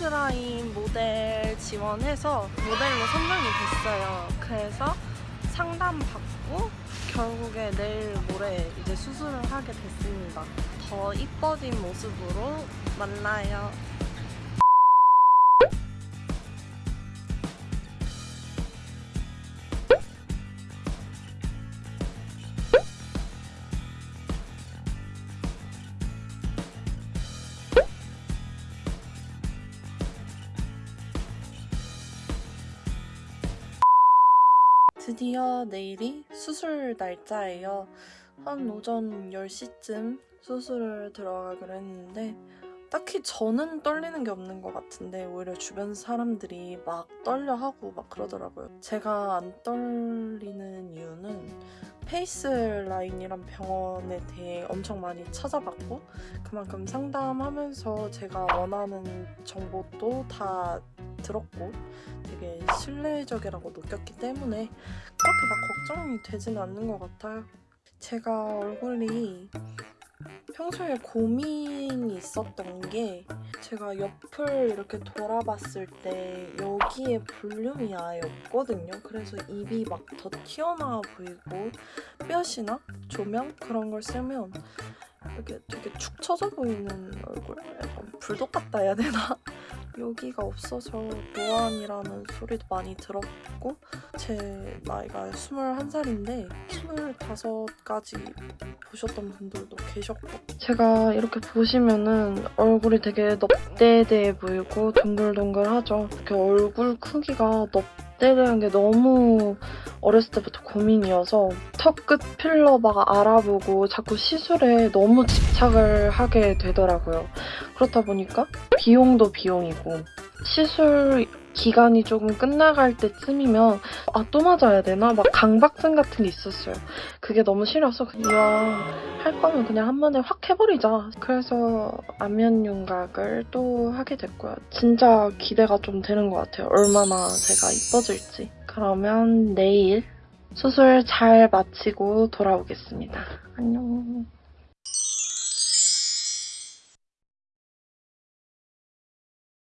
페이스라인 모델 지원해서 모델로 선정이 됐어요. 그래서 상담 받고 결국에 내일 모레 이제 수술을 하게 됐습니다. 더 이뻐진 모습으로 만나요. 드디어 내일이 수술 날짜예요. 한 오전 10시쯤 수술을 들어가기로 했는데 딱히 저는 떨리는 게 없는 것 같은데 오히려 주변 사람들이 막 떨려 하고 막 그러더라고요. 제가 안 떨리는 이유는 페이스 라인이란 병원에 대해 엄청 많이 찾아봤고 그만큼 상담하면서 제가 원하는 정보도 다 들었고 되게 신뢰적이라고 느꼈기 때문에 그렇게 막 걱정이 되진 않는 것 같아요. 제가 얼굴이 평소에 고민이 있었던 게 제가 옆을 이렇게 돌아봤을 때 여기에 볼륨이 아예 없거든요. 그래서 입이 막 더 튀어나와 보이고 뼈시나 조명 그런 걸 쓰면 이렇게 되게 축 처져 보이는 얼굴? 약간 불독 같다 해야 되나? 여기가 없어서 노안이라는 소리도 많이 들었고 제 나이가 21살인데 25까지 보셨던 분들도 계셨고 제가 이렇게 보시면은 얼굴이 되게 넙대대해 보이고 동글동글하죠 이렇게 얼굴 크기가 넙 대대한 게 너무 어렸을 때부터 고민이어서 턱 끝 필러막 알아보고 자꾸 시술에 너무 집착을 하게 되더라고요. 그렇다 보니까 비용도 비용이고 시술 기간이 조금 끝나갈 때쯤이면 아 또 맞아야 되나? 막 강박증 같은 게 있었어요. 그게 너무 싫어서 이왕 할 거면 그냥 한 번에 확 해버리자. 그래서 안면 윤곽을 또 하게 됐고요. 진짜 기대가 좀 되는 것 같아요. 얼마나 제가 이뻐질지. 그러면 내일 수술 잘 마치고 돌아오겠습니다. 안녕.